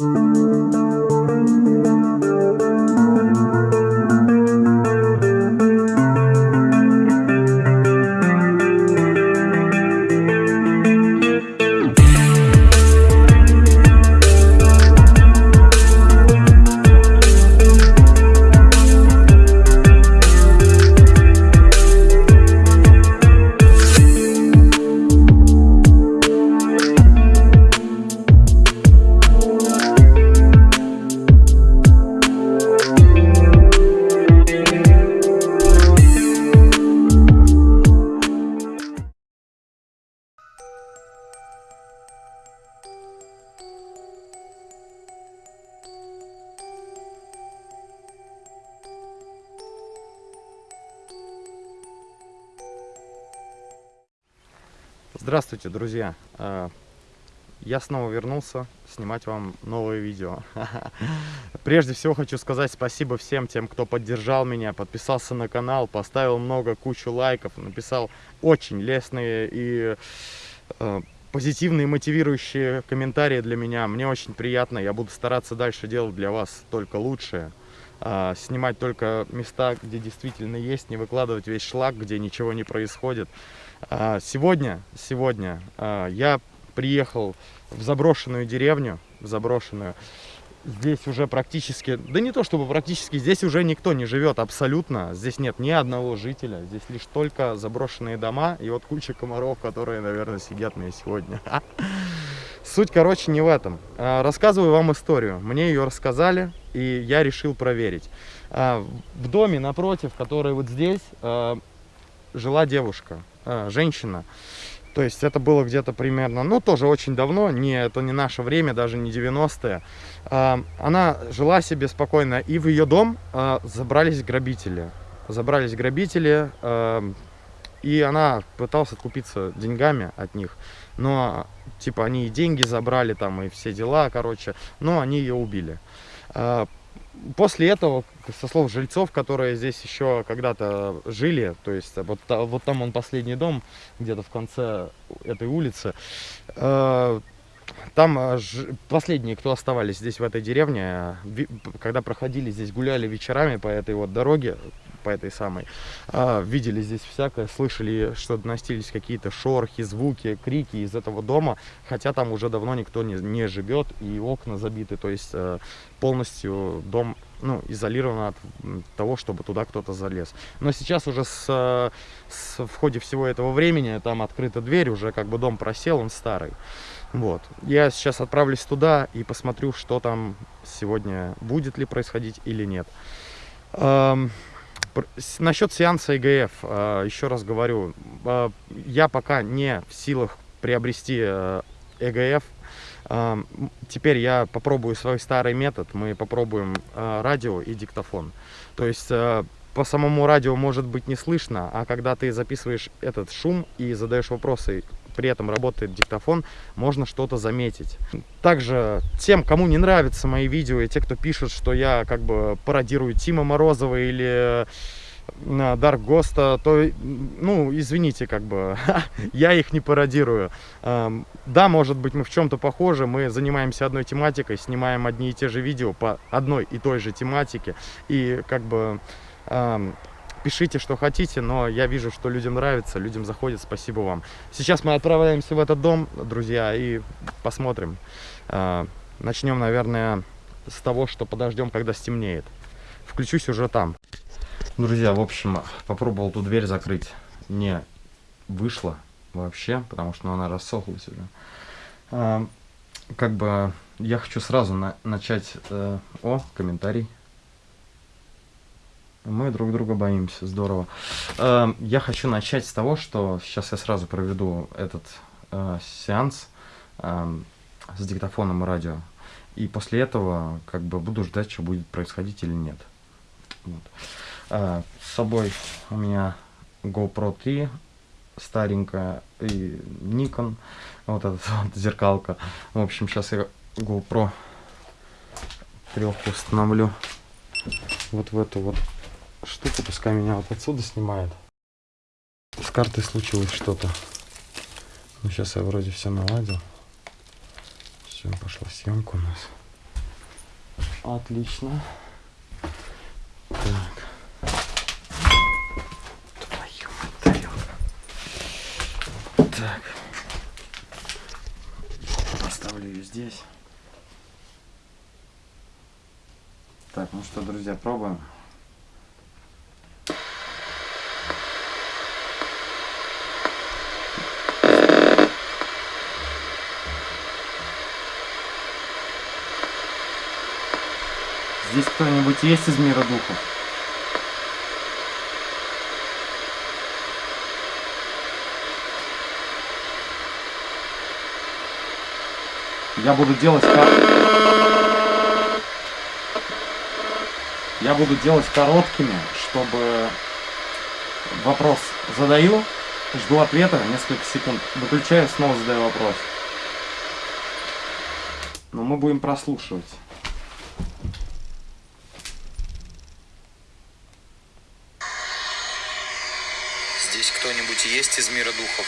Música я снова вернулся снимать вам новое видео. Прежде всего хочу сказать спасибо всем тем, кто поддержал меня, подписался на канал, поставил много, кучу лайков, написал очень лестные и э, позитивные, мотивирующие комментарии для меня. Мне очень приятно, я буду стараться дальше делать для вас только лучшее. Э, снимать только места, где действительно есть, не выкладывать весь шлак, где ничего не происходит. А, сегодня, сегодня а, я приехал в заброшенную деревню, в заброшенную. Здесь уже практически, да не то чтобы практически, здесь уже никто не живет абсолютно. Здесь нет ни одного жителя, здесь лишь только заброшенные дома и вот куча комаров, которые, наверное, сидят мне сегодня. Суть, короче, не в этом. А, рассказываю вам историю. Мне ее рассказали, и я решил проверить. В доме напротив, который вот здесь, жила девушка. А, женщина. То есть это было где-то примерно, ну тоже очень давно, не, это не наше время, даже не 90-е. А, она жила себе спокойно, и в ее дом а, забрались грабители. Забрались грабители, и она пыталась откупиться деньгами от них. Но, типа, они и деньги забрали там, и все дела, короче, но они ее убили после этого, со слов жильцов, которые здесь еще когда-то жили, то есть вот, вот там он последний дом, где-то в конце этой улицы, э, там э, последние, кто оставались здесь в этой деревне, когда проходили здесь, гуляли вечерами по этой вот дороге, по этой самой, а, видели здесь всякое, слышали, что доносились какие-то шорохи, звуки, крики из этого дома, хотя там уже давно никто не, не живет, и окна забиты, то есть э, полностью дом ну, изолирован от того, чтобы туда кто-то залез. Но сейчас уже с, с, в ходе всего этого времени там открыта дверь, уже как бы дом просел, он старый. Вот. Я сейчас отправлюсь туда и посмотрю, что там сегодня будет ли происходить или нет. Эм, насчет сеанса ИГФ, э, еще раз говорю, э, я пока не в силах приобрести ЭГФ. Э, теперь я попробую свой старый метод, мы попробуем радио и диктофон. То есть... По самому радио может быть не слышно, а когда ты записываешь этот шум и задаешь вопросы при этом работает диктофон, можно что-то заметить. Также тем, кому не нравятся мои видео, и те, кто пишет, что я как бы пародирую Тима Морозова или Дарк Госта, то, ну, извините, как бы, я их не пародирую. Да, может быть, мы в чем-то похожи, мы занимаемся одной тематикой, снимаем одни и те же видео по одной и той же тематике, и как бы Пишите, что хотите, но я вижу, что людям нравится, людям заходит. Спасибо вам. Сейчас мы отправляемся в этот дом, друзья, и посмотрим. А, начнем, наверное, с того, что подождем, когда стемнеет. Включусь уже там. Друзья, в общем, попробовал ту дверь закрыть. Не вышло вообще, потому что ну, она рассохлась уже. А, как бы я хочу сразу на начать... Э, о, комментарий. Мы друг друга боимся, здорово. Эм, я хочу начать с того, что сейчас я сразу проведу этот э, сеанс эм, с диктофоном и радио. И после этого как бы буду ждать, что будет происходить или нет. Вот. Э, с собой у меня GoPro 3 старенькая и Nikon, вот эта вот зеркалка. В общем, сейчас я GoPro трехку установлю вот в эту вот штуку, пускай меня вот отсюда снимает. С картой случилось что-то. Ну, сейчас я вроде все наладил. Все, пошла съемка у нас. Отлично. Так. Твою тарелка. Так. Поставлю ее здесь. Так, ну что, друзья, пробуем. Здесь кто-нибудь есть из мира духов? Я буду делать кор... Я буду делать короткими, чтобы вопрос задаю, жду ответа несколько секунд, выключаю, снова задаю вопрос. Но мы будем прослушивать. Здесь кто-нибудь есть из мира духов?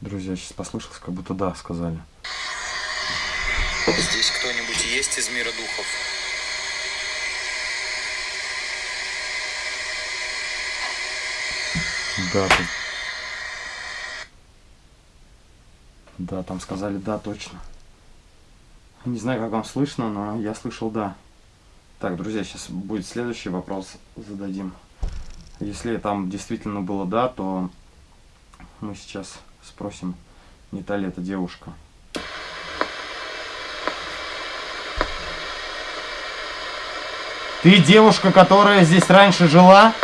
Друзья, сейчас послышалось, как будто да, сказали. Здесь кто-нибудь есть из мира духов? Да, тут... Да, там сказали да, точно. Не знаю, как вам слышно, но я слышал да. Так, друзья, сейчас будет следующий вопрос зададим. Если там действительно было да, то мы сейчас спросим, не та ли это девушка. Ты девушка, которая здесь раньше жила?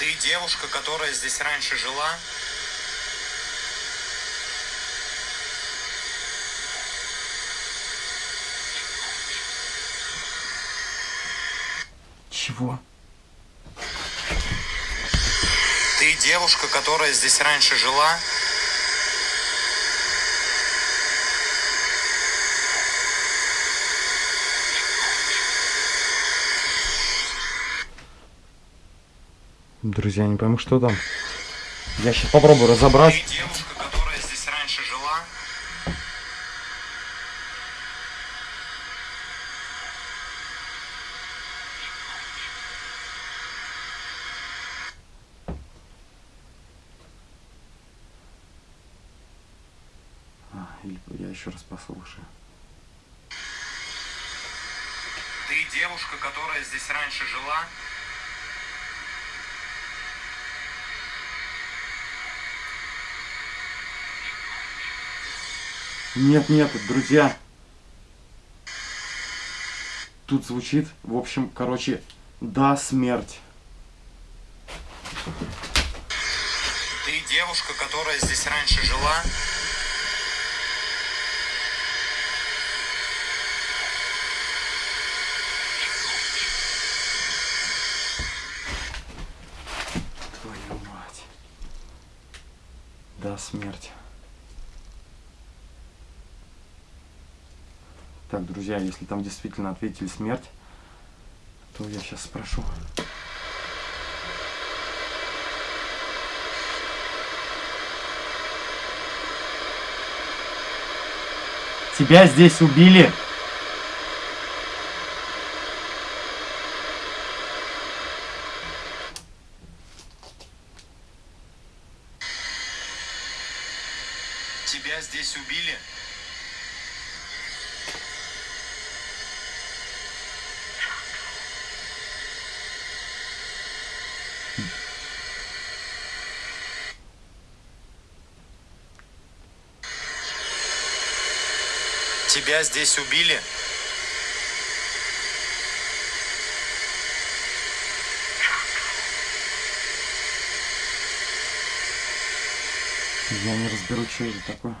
Ты девушка, которая здесь раньше жила? Чего? Ты девушка, которая здесь раньше жила? Друзья, не пойму, что там. Я сейчас попробую разобрать. Ты девушка, которая здесь раньше жила? А, или я еще раз послушаю. Ты девушка, которая здесь раньше жила? Нет, нет, друзья. Тут звучит, в общем, короче, да, смерть. Ты девушка, которая здесь раньше жила? Твою мать. Да, смерть. Так, друзья, если там действительно ответили смерть, то я сейчас спрошу. Тебя здесь убили? Тебя здесь убили? Тебя здесь убили? Я не разберу, что это такое.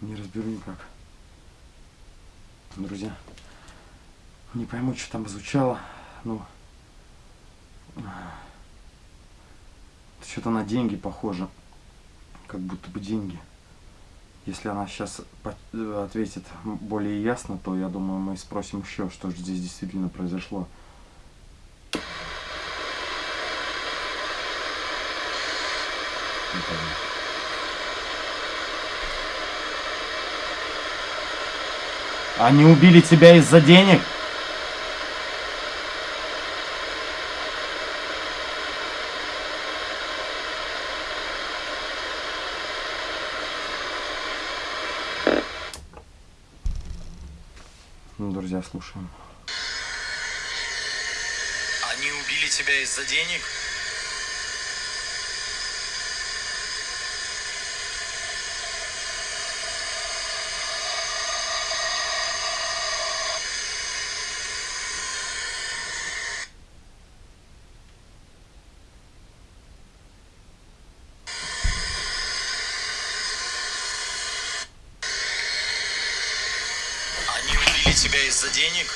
Не разберу никак. Друзья, не пойму, что там звучало. Ну, Что-то на деньги похоже. Как будто бы деньги. Если она сейчас ответит более ясно, то я думаю, мы спросим еще, что же здесь действительно произошло. Они убили тебя из-за денег? Друзья, слушаем. Они убили тебя из-за денег? Они убили тебя из-за денег?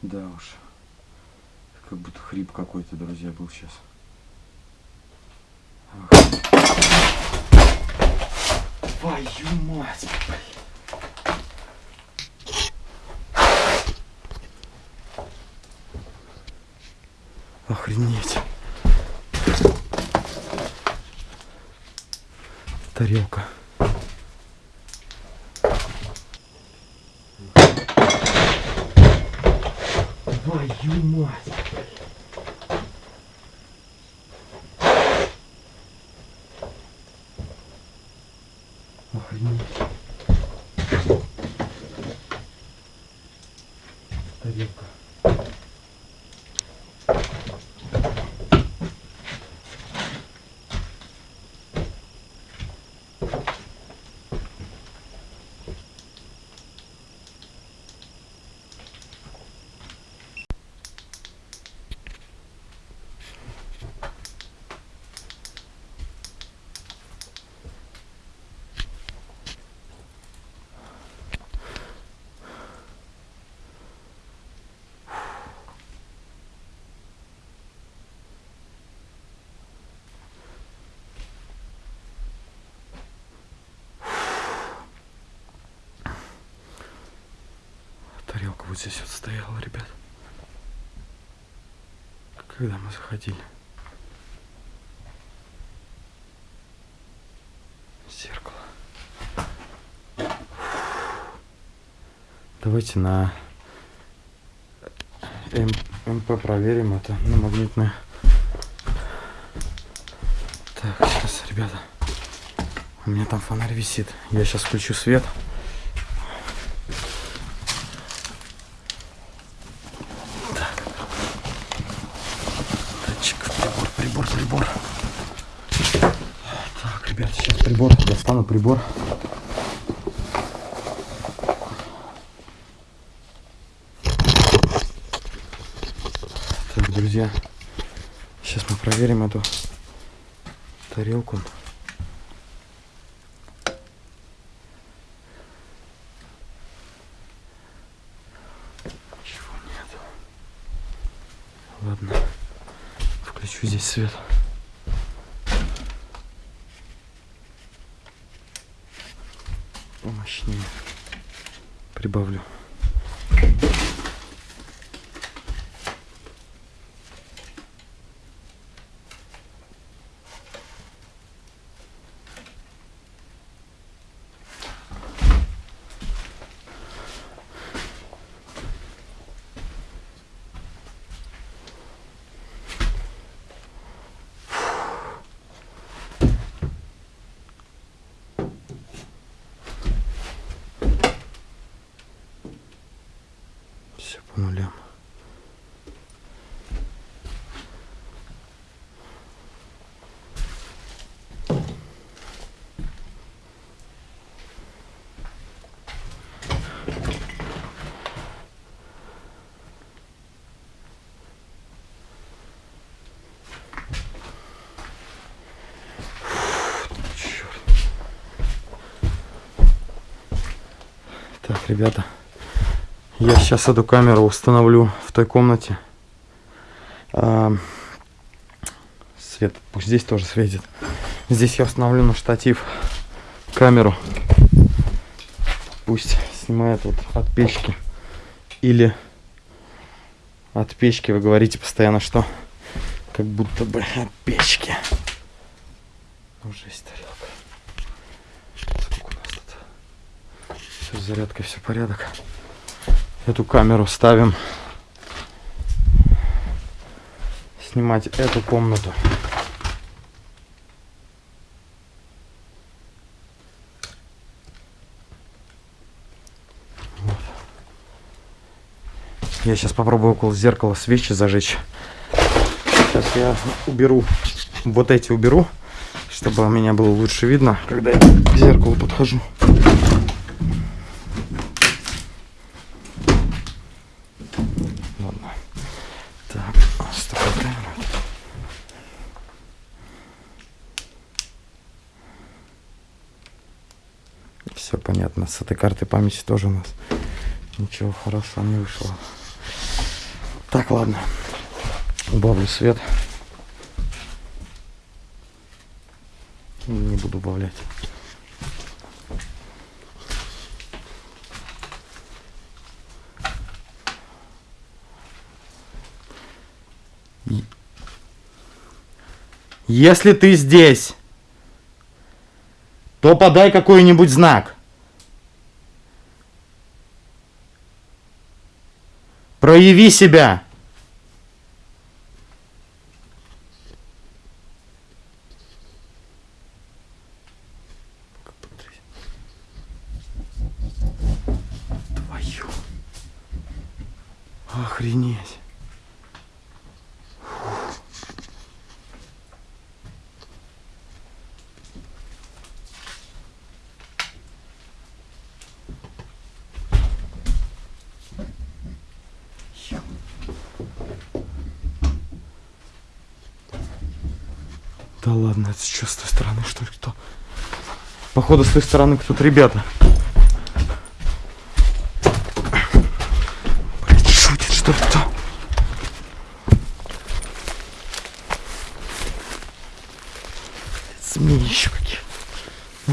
Да уж. Как будто хрип какой-то, друзья, был сейчас. Твою мать! Охренеть. Тарелка. Твою мать! Охренеть. Тарелка. Тарелка вот здесь вот стояла, ребят. Когда мы заходили. Зеркало. Давайте на МП проверим это на магнитное. Так, сейчас, ребята. У меня там фонарь висит. Я сейчас включу свет. Датчик, прибор, прибор, прибор. Так, ребят, сейчас Достану прибор. Так, друзья, сейчас мы проверим эту тарелку. Ничего нету. Ладно, включу здесь свет. добавлю. по нулям. Так, ребята, я сейчас эту камеру установлю в той комнате. А, свет, пусть здесь тоже светит. Здесь я установлю на штатив камеру. Пусть снимает вот от печки. Или от печки вы говорите постоянно, что как будто бы от печки. Уже есть тарелка. Сколько у нас тут? Все с зарядкой, все порядок. Эту камеру ставим. Снимать эту комнату. Вот. Я сейчас попробую около зеркала свечи зажечь. Сейчас я уберу, вот эти уберу, чтобы меня было лучше видно, когда я к зеркалу подхожу. Ладно. Так, стопай камеру. Все понятно. С этой картой памяти тоже у нас ничего хорошего не вышло. Так, ладно. Убавлю свет. Не буду убавлять. Если ты здесь, то подай какой-нибудь знак. Прояви себя. Твою. Охренеть. Да ладно, это что, с той стороны, что ли, кто? Походу, с той стороны кто-то ребята. Блять, шутит, что ли, кто? Змеи еще какие.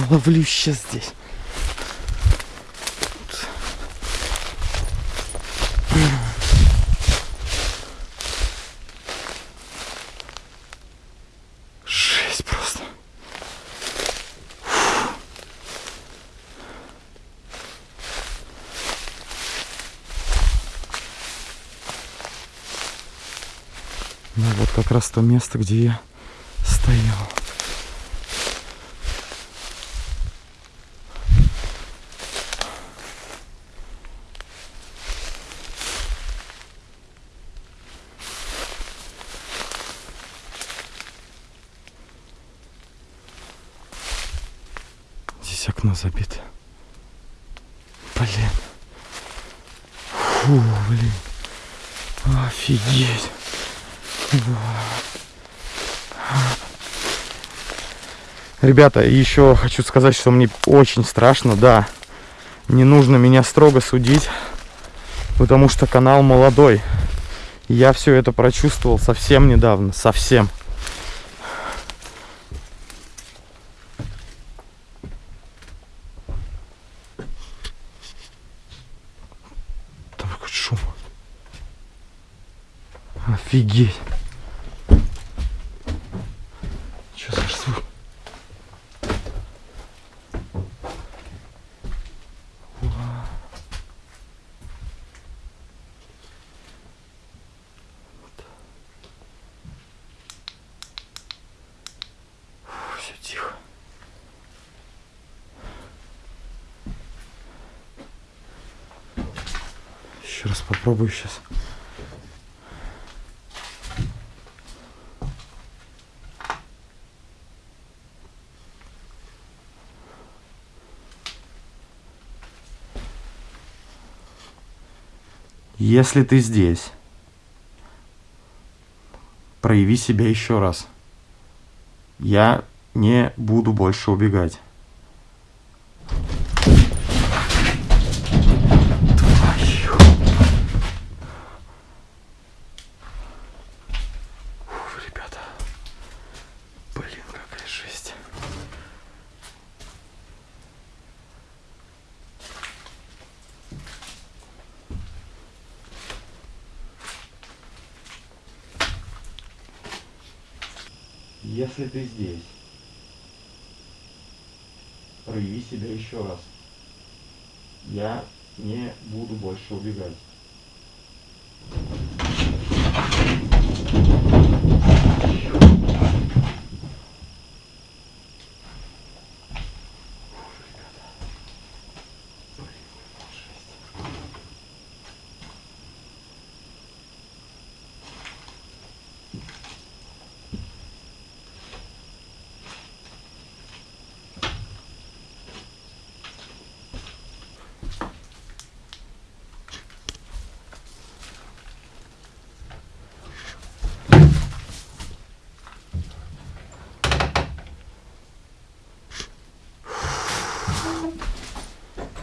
Ловлю сейчас здесь. Жесть просто. Ну вот как раз то место, где я стоял. Здесь окно забито. Блин. Фу, блин. Офигеть. Ребята, еще хочу сказать, что мне очень страшно, да. Не нужно меня строго судить, потому что канал молодой. Я все это прочувствовал совсем недавно, совсем. Там какой шум. Офигеть. Что за звук? Уа. Фу, Все тихо. Еще раз попробую сейчас. Если ты здесь, прояви себя еще раз. Я не буду больше убегать. Если ты здесь, прояви себя еще раз. Я не буду больше убегать.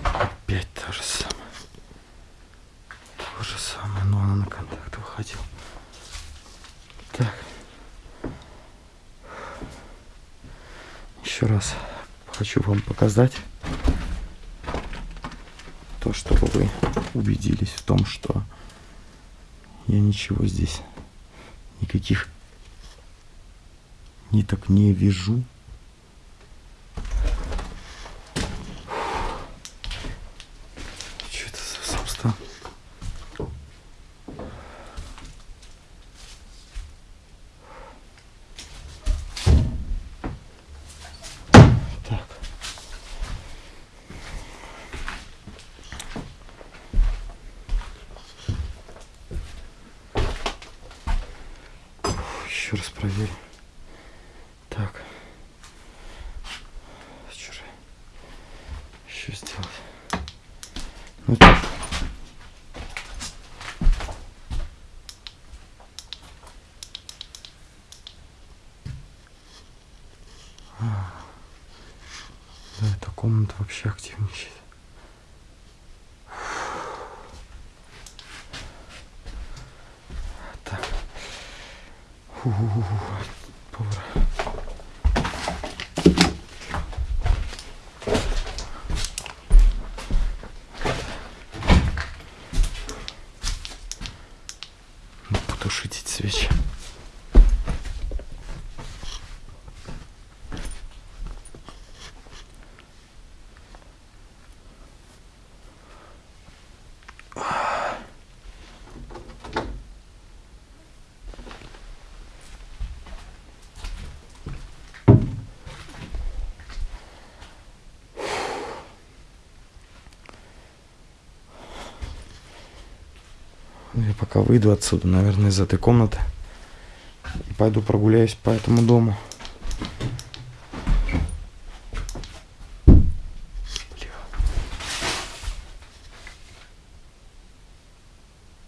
Опять то же самое. То же самое, но она на контакт выходила. Так. Еще раз хочу вам показать то, чтобы вы убедились в том, что я ничего здесь, никаких ниток не вижу. Что это за собственно? Так. Еще раз проверим. Так. Что же еще сделать? Ну, так. Да, эта комната вообще активничает. Так. Фу-фу-фу. Повар. Ну, Потушить эти свечи. Ну, Я пока выйду отсюда, наверное, из этой комнаты. И пойду прогуляюсь по этому дому. Бля.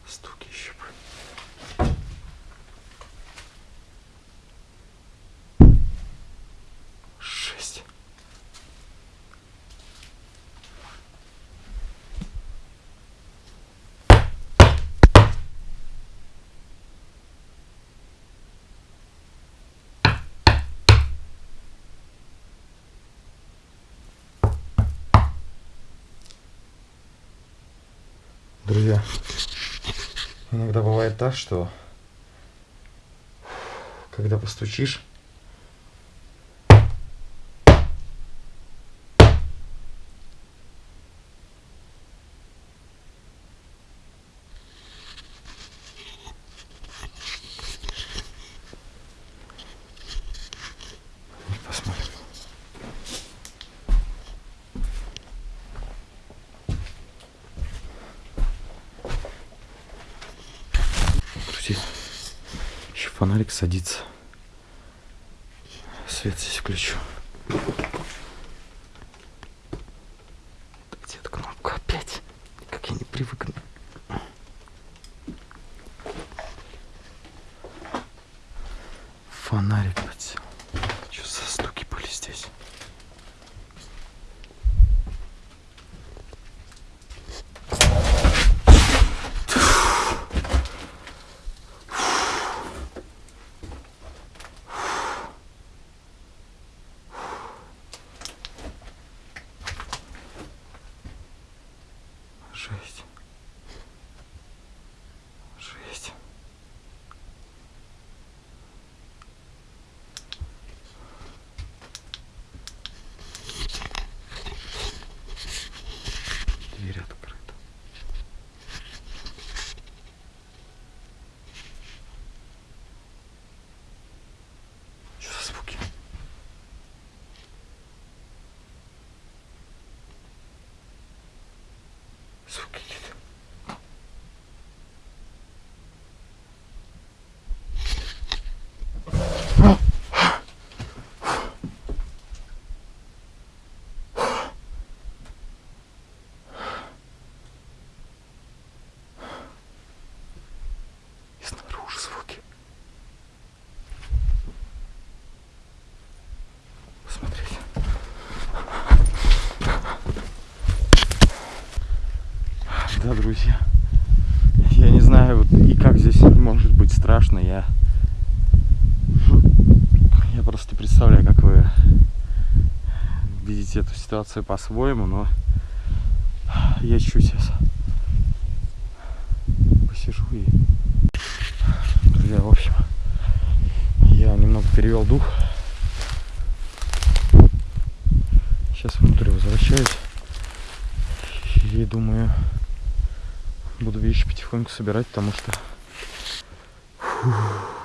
Стуки еще. бы. Шесть. Друзья, иногда бывает так, что когда постучишь, посмотрим. Друзья, еще фонарик садится. Свет здесь включу. Где эта кнопка опять? Как я не привыкну. Фонарик подсел. Что за стуки были здесь? Да, друзья. Я не знаю, вот и как здесь может быть страшно. Я, я просто представляю, как вы видите эту ситуацию по-своему, но я чуть сейчас посижу и... Друзья, в общем, я немного перевел дух. Сейчас внутрь возвращаюсь. И думаю, буду вещи потихоньку собирать, потому что... Фух.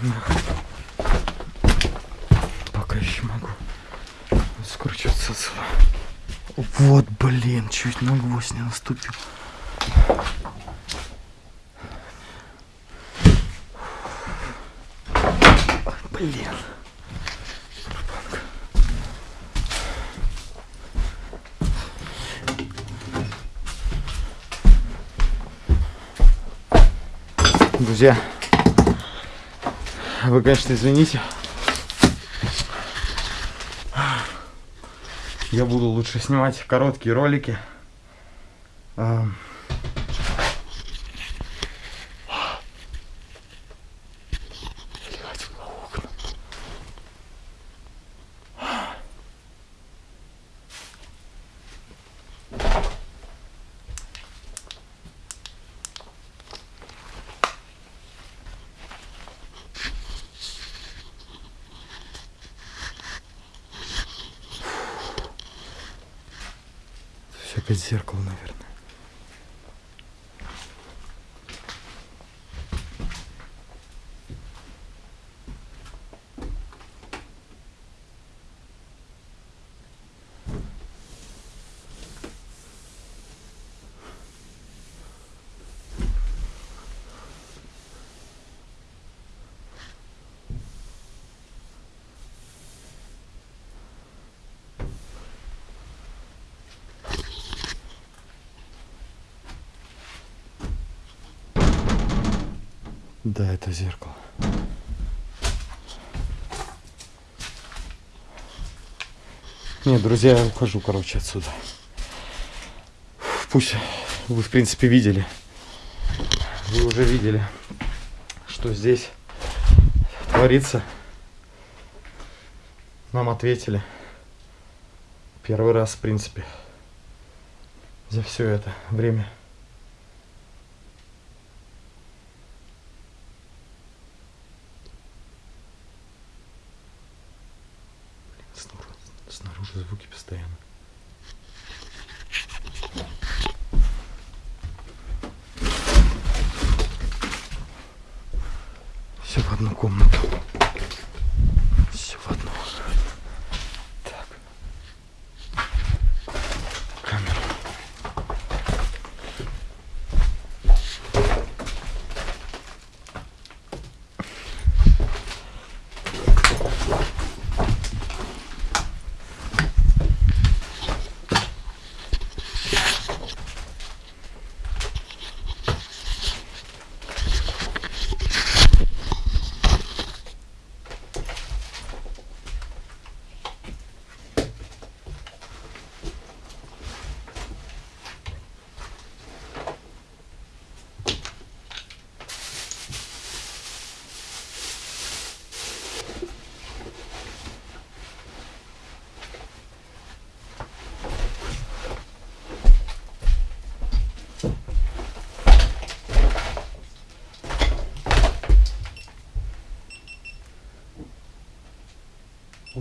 Блин. Пока еще могу скручиваться отсюда. Вот, блин, чуть на гвоздь не наступил. Блин. Друзья, вы, конечно, извините. Я буду лучше снимать короткие ролики. А, блядь, в окна. Все опять зеркало, наверное. Да, это зеркало. Нет, друзья, я ухожу, короче, отсюда. Пусть вы, в принципе, видели. Вы уже видели, что здесь творится. Нам ответили. Первый раз, в принципе, за все это время. Звуки постоянно. Все в одну комнату.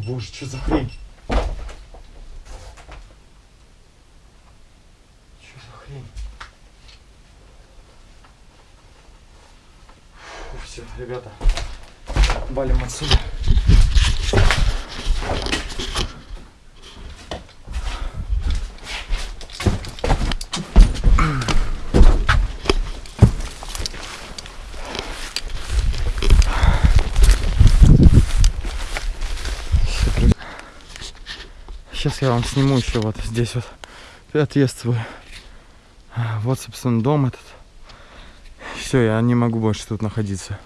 Боже, что за хрень? Что за хрень? Фу, все, ребята, валим отсюда. Сейчас я вам сниму еще вот здесь вот отъезд свой. А, Вот, собственно, дом этот. Все, я не могу больше тут находиться.